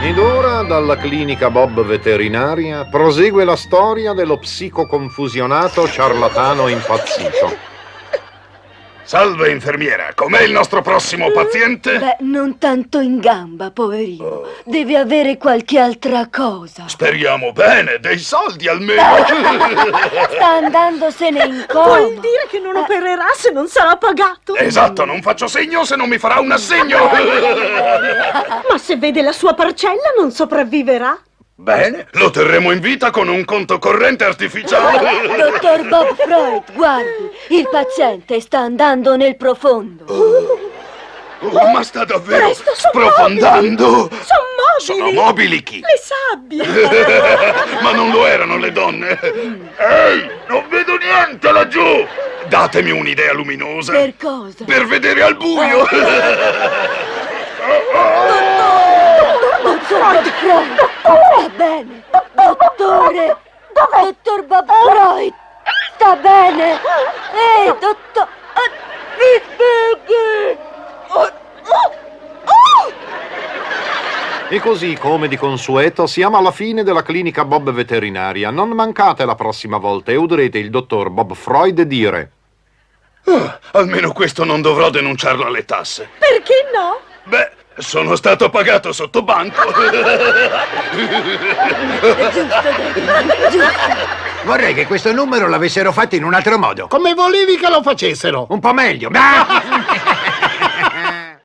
Ed ora, dalla clinica Bob veterinaria, prosegue la storia dello psicoconfusionato ciarlatano impazzito. Salve, infermiera. Com'è il nostro prossimo paziente? Beh, non tanto in gamba, poverino. Deve avere qualche altra cosa. Speriamo bene, dei soldi almeno. Sta andandosene in coma. Vuol dire che non opererà se non sarà pagato? esatto, non faccio segno se non mi farà un assegno. Ma se vede la sua parcella non sopravviverà? Bene, lo terremo in vita con un conto corrente artificiale. Dottor Bob Freud, guardi, il paziente sta andando nel profondo. Oh, ma sta davvero Presto, son sprofondando. mobili! Son mobili! Sono mobili chi? Le sabbie! Ma non lo erano le donne. Ehi, non vedo niente laggiù. Datemi un'idea luminosa. Per cosa? Per vedere al buio. Dottor Bob Freud! Sta bene! Dottor Bob Freud! Sta bene! Ehi, dottor... Mi spieghi! E così, come di consueto, siamo alla fine della clinica Bob veterinaria. Non mancate la prossima volta e udrete il dottor Bob Freud dire... Ah, almeno questo non dovrò denunciarlo alle tasse. Perché no? Beh, sono stato pagato sotto banco. Vorrei che questo numero l'avessero fatto in un altro modo. Come volevi che lo facessero? Un po' meglio.